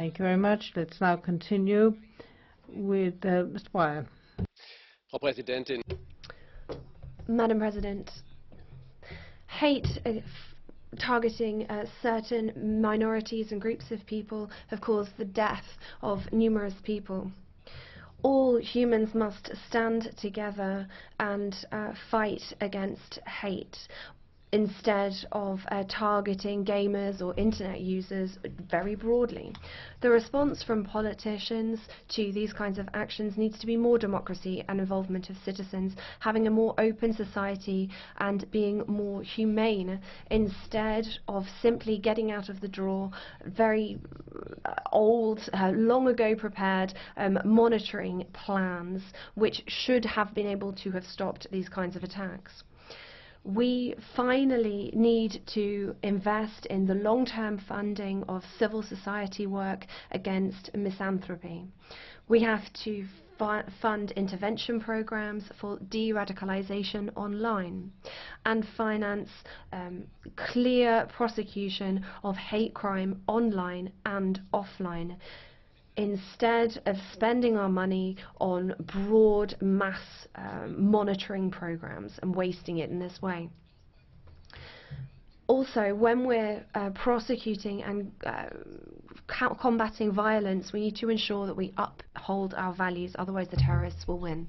Thank you very much. Let's now continue with uh, Mr. Breyer. Frau Präsidentin. Madam President, hate uh, targeting uh, certain minorities and groups of people have caused the death of numerous people. All humans must stand together and uh, fight against hate instead of uh, targeting gamers or internet users very broadly. The response from politicians to these kinds of actions needs to be more democracy and involvement of citizens, having a more open society and being more humane instead of simply getting out of the draw very uh, old, uh, long ago prepared um, monitoring plans which should have been able to have stopped these kinds of attacks we finally need to invest in the long-term funding of civil society work against misanthropy. We have to fund intervention programs for de-radicalization online and finance um, clear prosecution of hate crime online and offline instead of spending our money on broad mass um, monitoring programs and wasting it in this way. Also, when we're uh, prosecuting and uh, combating violence, we need to ensure that we uphold our values, otherwise the terrorists will win.